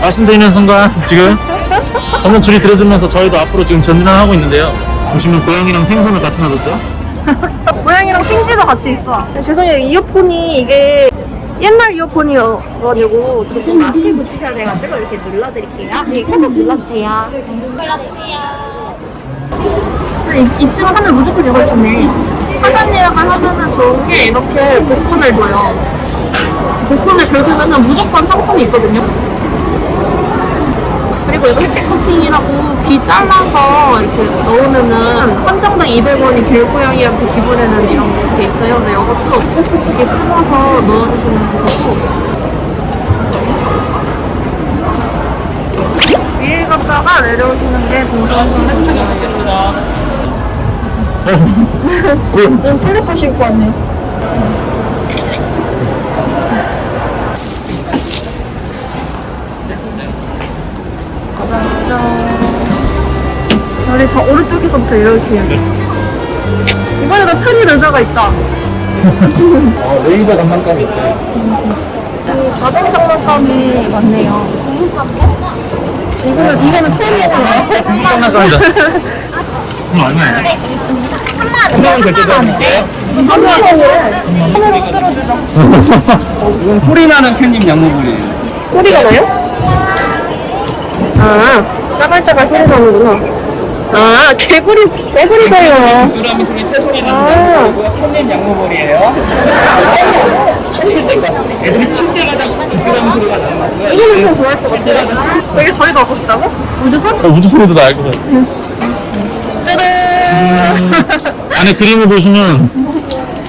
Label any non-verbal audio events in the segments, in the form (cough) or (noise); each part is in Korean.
말씀드리는 순간 지금 방금 줄이 들어주면서 저희도 앞으로 지금 전진을 하고 있는데요. 보시면 고양이랑 생선을 같이 놔뒀죠? (laughs) 고양이랑 핑지도 같이 있어. 죄송해요. 이어폰이 이게 옛날 이어폰이어가지고 조금 마스크 붙이셔야 돼가지고 이렇게 눌러드릴게요. 네, 꼭 눌러주세요. 눌러주세요. 입- 입증하면 무조건 이걸 주네. 사전 예약을 하면은 좋은 게 이렇게 복권을 줘요. 복권을 긁으면은 무조건 상품이 있거든요. 그리고 이거 햇빛 커팅이라고 귀 잘라서 이렇게 넣으면은 한정당 200원이 길고양이한테 기부되는 이런 게 있어요. 근데 이것도 이렇게 끊어서 넣어주시면 되고 위에 갔다가 내려오시는 게 동선선 햇빛입니다. 넌 슬리퍼 신고 왔네. 짜잔. 우리 저 오른쪽에서부터 이렇게 돼. 이번에도 트리 의자가 있다. 어, (laughs) 레이저 장난감이 있어요. 이 자동 장난감이 많네요. 이거는, 이거는 처음 해보는 장난감이다. (laughs) 이거 얼마예요? 3만원 결제드릴게요. 3만 원을 손으로 흔들어주죠. 이건 소리 나는 캣닙 양모불이에요. 소리가 나요? 아, 짜갈짜갈 소리 나는구나. 아, 개구리, 개구리 소리요. 두드러미 소리, 새 소리 아. 나는 거 캣닙 양모불이에요. 칠 때가 애들이 칠 때마다 두드러미 소리가 나는. 이거는 좀 좋아할 것 같아요. 저기 저희도 하고 싶다고? 우주선? 우주 소리도 날것 같아요. 짜잔! 안에 그림을 보시면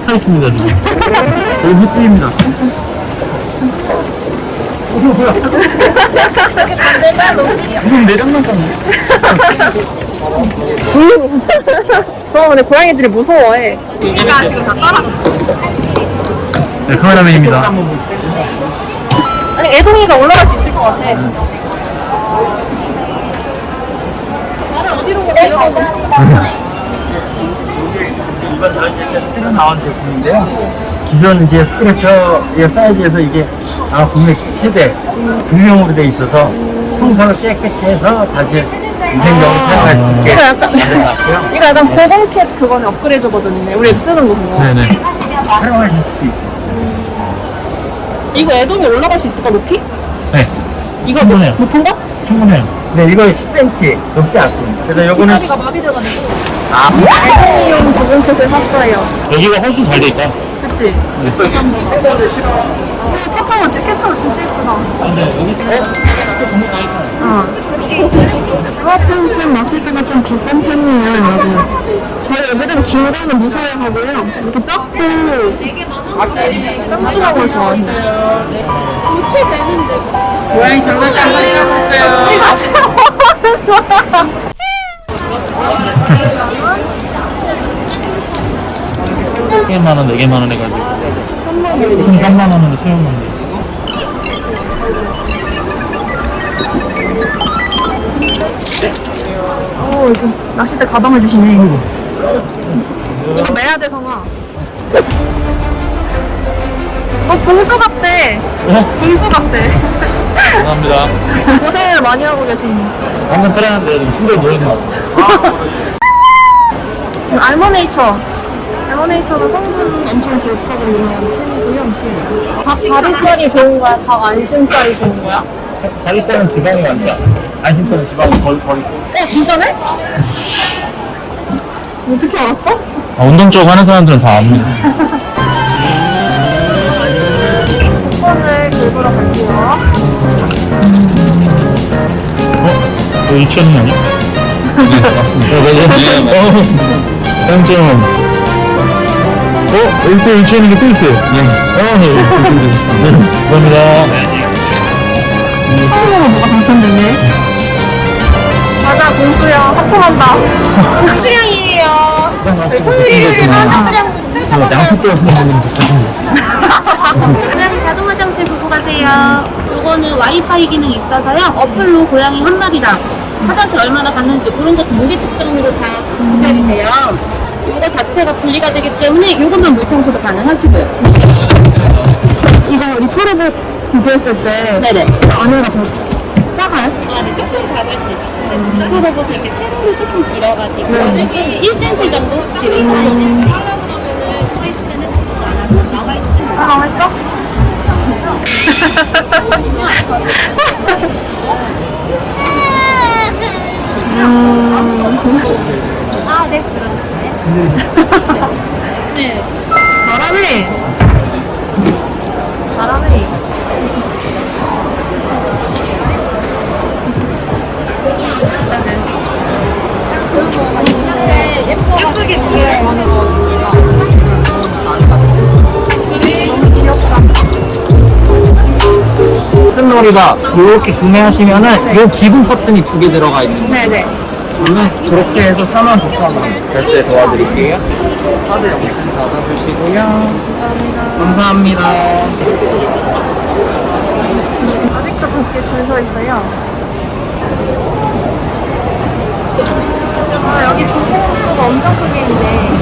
타 있습니다, 지금. 여기 횟집입니다. 이건 내 장난감이야. 저 근데 고양이들이 무서워해. 얘가 지금 다 따라갔어. 네, 카메라맨입니다. 아니, 애동이가 올라갈 수 있을 것 같아. 나를 어디로 데려가고 이번 저희 새로 나온 제품인데요. 기존 이제 스크래처 의 사이즈에서 이게 아마 국내 최대 불용으로 돼 있어서 청소를 깨끗이 해서 다시 위생적으로 사용할 수 있게 이거 약간- 만들어놨고요. (laughs) 이거 약간 고공캣 그거는 업그레이드 버전이네. 우리 쓰는 거 그거. 네네. 활용하실 수도 있어요. 이거 애동이 올라갈 수 있을까, 높이? 네. 이거 충분해요. 높은 거? 충분해요. 네, 이거 10cm 넘지 않습니다. 그래서 요거는 다리가 마비돼가지고. 아, 애동이용 고공캣을 샀어요. 여기가 훨씬 잘 돼 있다. 그치? 캣타워, 캣타워 진짜 예쁘다. 근데 여기 정말 다 있다. 어. 주화펜션 낚싯대가 좀 비싼 편이에요, 여러분. 저희 애들은 긴 거는 무서워 하고요. 이렇게 작고, 걸 좋아해요. 교체되는데. 고양이 장난감 할인하고 있어요. 저희 같이 먹는 거야. 3개만 원, 4개만 원 해가지고. 3만 원으로 세웠는데. 오, 이렇게 낚싯대 가방을 주시네. 이거 매야 돼, 성아. 어, 붕수 같대. 어? 붕수 같대. 감사합니다. (laughs) 고생을 많이 하고 계시네. 방금 편안한데 좀 충격이 뭐였나? 알모네이처. 알모네이처도 성분 엄청 좋다고 유명한 캔이고요. 닭 다리살이 좋은 거야? 닭 안심살이 좋은 거야? 다리살은 지방이 많다. 안심살은 지방이 덜, 덜 있고. 어, 진짜네? 어떻게 알았어? 아, 운동 쪽 하는 사람들은 다 압니다. 쿠폰을 긁으러 갈게요. 어? 너 유치원이 아니야? 네, (laughs) 맞습니다. 어, 맞아요. 네, 맞아요. 점 어? 여기 또 유치원인 게또 있어요. 네. 어, 네. 네. 감사합니다. 처음으로 뭐가 당첨됐네. 가자, 공수야. 하품한다. 수량이에요. 저희 토요일이면 수량 저 양푼 떼었으면 좋겠는데. 고양이 자동 화장실 보고 가세요. 요거는 와이파이 기능이 있어서요. 어플로 고양이 한 마리당 화장실 얼마나 갔는지 그런 것도 무게 측정으로 다 분별이 돼요. 이거 자체가 분리가 되기 때문에 이것만 물청소도 가능하시고요. 이거 리프로봇 비교했을 때 네네. 안에가 더 작아요? 아, 네, 조금 작을 수 있어요. 네, 로봇은 이렇게 세로로 조금 길어가지고 1cm 정도 지름 차이. 서 있을 때는 작도 안 하고 나와 있을 때는 아, 맛있어? 아, 네, 그러셨어요? 네. (laughs) 예쁘게 버튼놀이가 이렇게 구매하시면은 요 기본 버튼이 두 개 들어가 있는 거예요. 네네. 그러면 그렇게 해서 4만 9천 원 결제 도와드릴게요. 카드 영수증 받아주시고요. 감사합니다. 아직도 밖에 줄서 있어요. 여기 부부수가 엄청 크게 있네.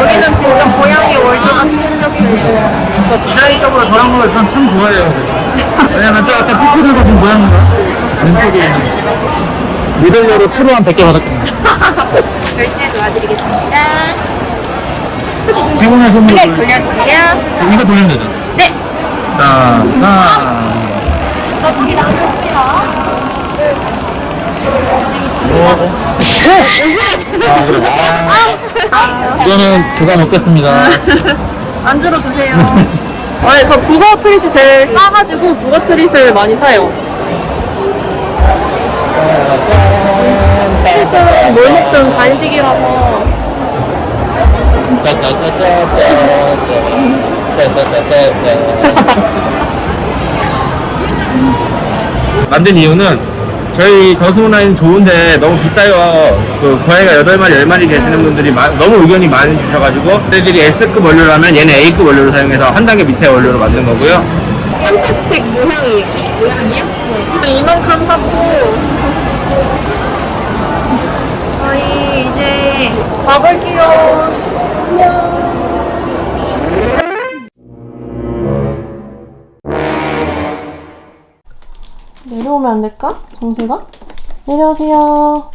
여기는 진짜 고양이 월드같이 생겼어요. 디자인적으로 저런 걸전참 좋아해요. 왜냐면 저 아까 들고 준 모양인가? 왼쪽에. 모델료로 트로 한 100개 받았거든요. (laughs) 결제 도와드리겠습니다. 피곤해 손으로 네, 돌려. 돌려주세요. 이거 돌리면 되죠? 네. 자, 하나. 아, 그래. (laughs) 아, 이거는 제가 먹겠습니다. 안주로 드세요. 아니, 저 북어 트릿이 제일 싸가지고 북어 트릿을 많이 사요. 트릿은 뭘 먹든 간식이라서. 만든 이유는 저희 더스문화는 좋은데 너무 비싸요. 그 고양이가 8마리, 10마리 계시는 분들이 마- 너무 의견이 많이 주셔가지고 저희들이 S급 원료라면 얘는 A급 원료를 사용해서 한 단계 밑에 원료로 만든 거고요. 햄스틱 모양이에요. 모양이요? 네. 이만큼 샀고. 저희 이제 가볼게요. 안녕. 내려오면 안 될까? 동세가? 내려오세요.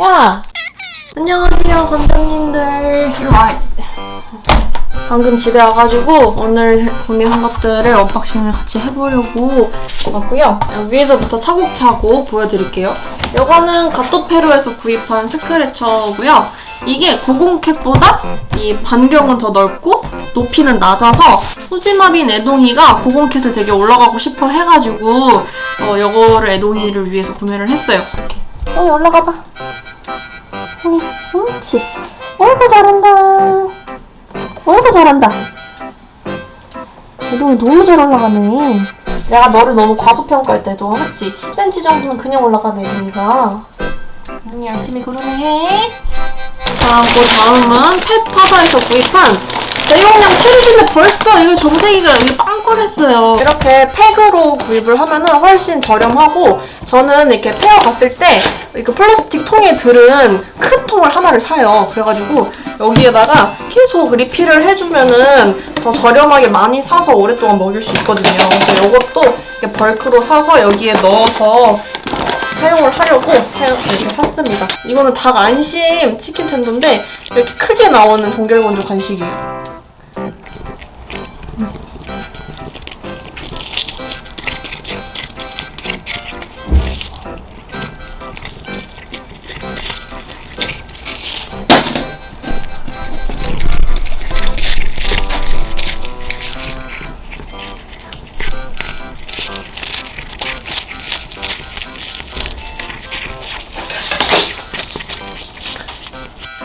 야! 안녕하세요, 관장님들. 방금 집에 와가지고 오늘 구매한 것들을 unboxing을 같이 해보려고 왔고요. 위에서부터 차곡차곡 보여드릴게요. 이거는 가토페로에서 구입한 scratcher고요. 이게 고공캡보다 이 반경은 더 넓고 높이는 낮아서 소지마빈 애동이가 고공캡을 되게 올라가고 싶어 해가지고 어, 이거를 애동이를 위해서 구매를 했어요. 이렇게. 어, 올라가봐. 응, 옳지. 어이구, 잘한다. 어이구 잘한다. 대동이 너무 잘 올라가네. 내가 너를 너무 과소평가했다, 대동아. 그치? 10cm 정도는 그냥 올라가네, 대동이가. 응, 열심히 그러네. 자, 그 다음은 펫파다에서 구입한 대용량 캐리인데 벌써 이거 정세기가 여기 빵꾸냈어요. 이렇게 팩으로 구입을 하면 은 훨씬 저렴하고 저는 이렇게 페어 갔을 때 이거 플라스틱 통에 들은 큰 통을 하나를 사요. 그래가지고 여기에다가 계속 리필을 해주면은 더 저렴하게 많이 사서 오랫동안 먹일 수 있거든요. 그래서 이것도 이렇게 벌크로 사서 여기에 넣어서 사용을 하려고 사용 이렇게 샀습니다. 이거는 닭 안심 치킨 텐더인데 이렇게 크게 나오는 동결건조 간식이에요.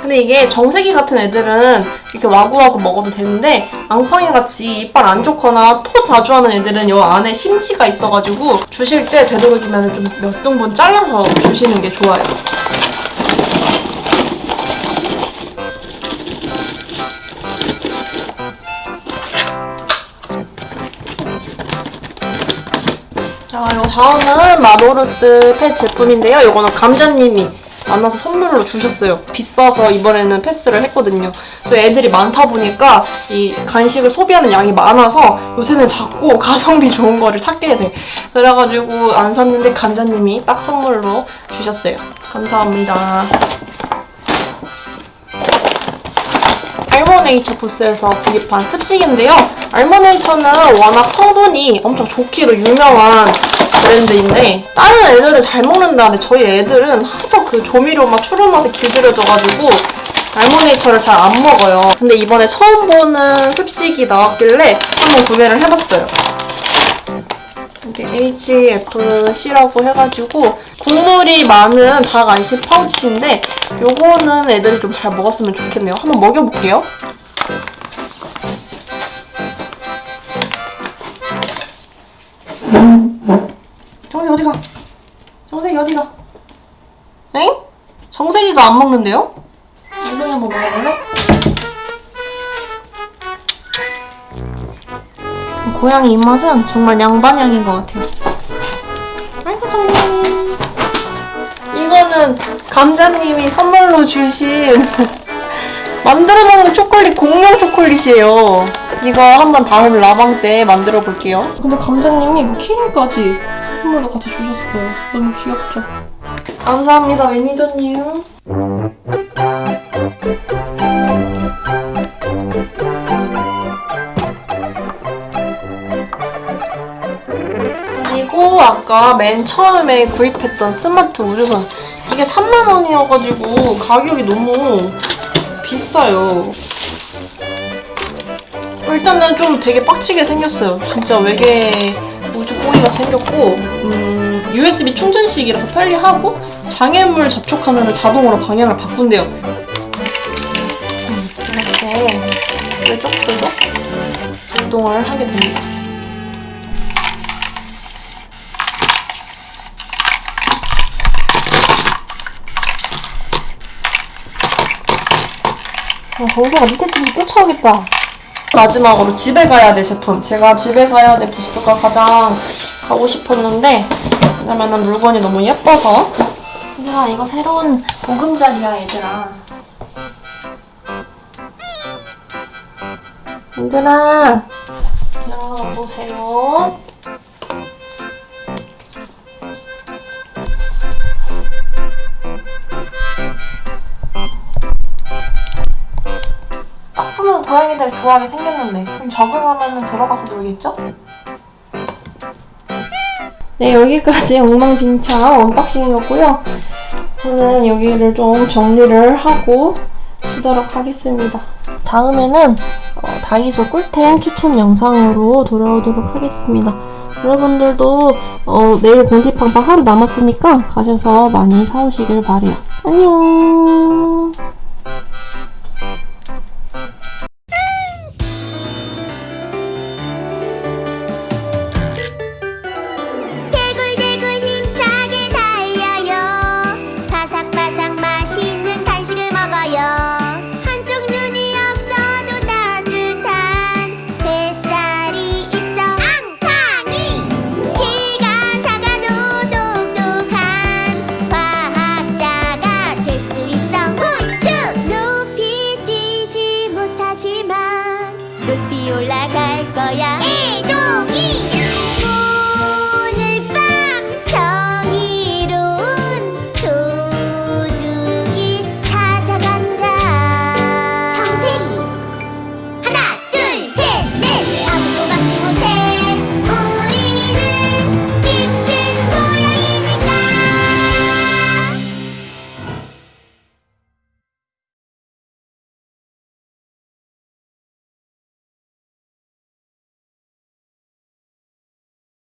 근데 이게 정세기 같은 애들은 이렇게 와구와구 먹어도 되는데 앙팡이 같이 이빨 안 좋거나 토 자주 하는 애들은 이 안에 심치가 있어가지고 주실 때 되도록이면 좀 몇 등분 잘라서 주시는 게 좋아요. 자, 요 다음은 마모루스 펫 제품인데요. 이거는 감자님이 만나서 선물로 주셨어요. 비싸서 이번에는 패스를 했거든요. 그래서 애들이 많다 보니까 이 간식을 소비하는 양이 많아서 요새는 자꾸 (laughs) 가성비 좋은 거를 찾게 돼. 그래가지고 안 샀는데 감자님이 딱 선물로 주셨어요. 감사합니다. 알모네이처 부스에서 구입한 습식인데요. 알모네이처는 워낙 성분이 엄청 좋기로 유명한 브랜드인데 다른 애들은 잘 먹는다는데 저희 애들은 하도 그 조미료 맛, 추루 맛에 길들여져가지고 알모네이처를 잘 안 먹어요. 근데 이번에 처음 보는 습식이 나왔길래 한번 구매를 해봤어요. 이게 HFC라고 해가지고 국물이 많은 닭 안심 파우치인데 요거는 애들이 좀 잘 먹었으면 좋겠네요. 한번 먹여볼게요. 정색 어디가? 정색이 어디가? 엥? 정색 이가 안 먹는데요? 엉덩이 한번 먹어볼래? 고양이 입맛은 정말 양반향인 것 같아요. 아이고 정말. 이거는 감자님이 선물로 주신 (laughs) 만들어 먹는 초콜릿 공룡 초콜릿이에요. 이거 한번 다음 라방 때 만들어 볼게요. 근데 감자님이 이거 키링까지 선물로 같이 주셨어요. 너무 귀엽죠? 감사합니다 매니저님. 그리고 아까 맨 처음에 구입했던 스마트 우주선 이게 3만 원이어가지고 가격이 너무 비싸요. 일단은 좀 되게 빡치게 생겼어요. 진짜 외계 우주 꼬리가 생겼고 음, USB 충전식이라서 편리하고 장애물 접촉하면 자동으로 방향을 바꾼대요. 음, 이렇게 뾰족뾰족 작동을 하게 됩니다. 어, 거기서 밑에 팀이 쫓아오겠다. 마지막으로 집에 가야 돼 제품. 제가 집에 가야 돼 부스가 가장 가고 싶었는데 왜냐면은 물건이 너무 예뻐서. 얘들아 이거 새로운 보금자리야 얘들아. 얘들아 얘들아 보세요. 딱 보면 고양이들 좋아하게 생겼는데 좀 적응하면 들어가서 놀겠죠? 네 여기까지 엉망진창 unboxing이었고요. 저는 여기를 좀 정리를 하고 쉬도록 하겠습니다. 다음에는 어, 다이소 꿀템 추천 영상으로 돌아오도록 하겠습니다. 여러분들도 어, 내일 궁디팡팡 하루 남았으니까 가셔서 많이 사오시길 바래요. 안녕